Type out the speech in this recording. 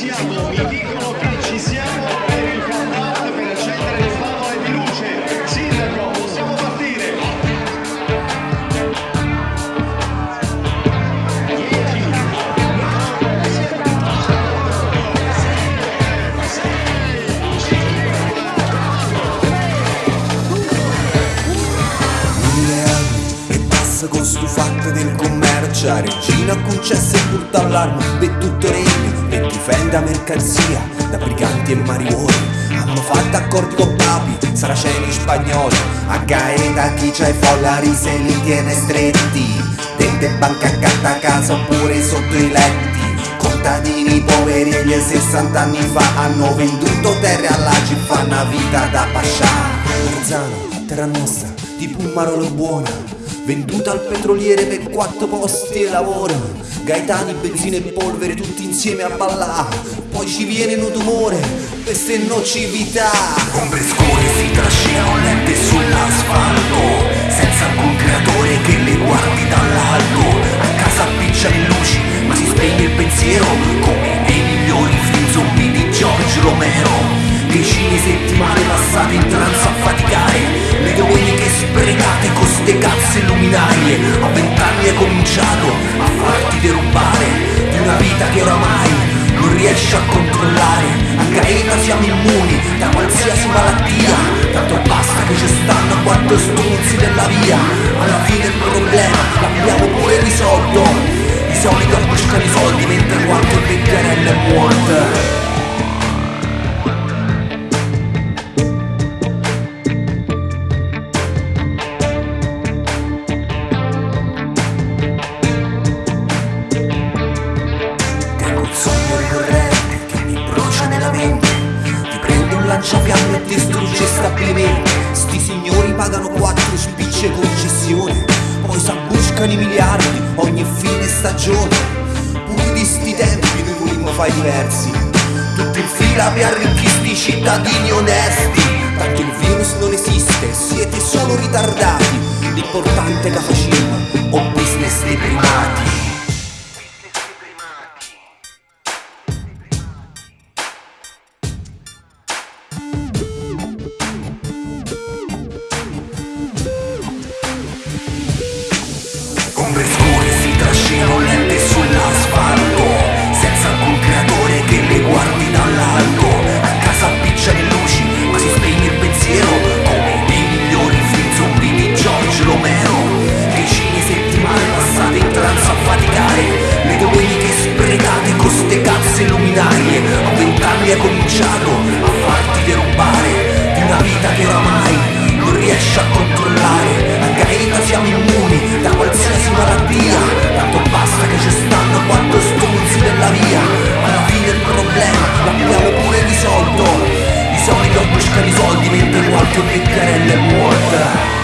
Santiago, mi hijo. Passa con stu fatto del commercio. A Regina concesse butta all'arma per tutto regno e difende la mercanzia da briganti e mariuoli hanno fatto accordi con papi, saraceni spagnoli. A Gaeta chi c'è follari se li tiene stretti. Dente banca accanto a casa oppure sotto i letti. Contadini poveri e gli 60 anni fa hanno venduto terre all'Agi fa una vita da pascià. Marzano, terra nostra, tipo un marolo buona Venduta al petroliere per quattro posti di lavoro. Gaetani, benzina e polvere tutti insieme a ballare Poi ci viene un tumore, questa è nocività. Ombre scure si trascinano lente sull'asfalto luminarie A vent'anni hai cominciato a farti derubare Di una vita che oramai non riesci a controllare e distrugge stabilimenti. Sti signori pagano quattro spicce concessione Poi s'abbuscano i miliardi ogni fine stagione. Pure di sti tempi noi volimmo fare diversi. Tutti in fila per arricchire sti cittadini onesti. Tanto il virus non esiste, siete solo ritardati. L'importante è facciamo o business dei primati A vent'anni hai cominciato a farti derubare Di una vita che oramai non riesci a controllare. A Gaeta siamo immuni da qualsiasi malattia Tanto basta che ci stanno quattro stronzi della via. Alla fine il problema l'abbiamo pure risolto. I soliti buscano i soldi mentre qualche vecchiarella è morta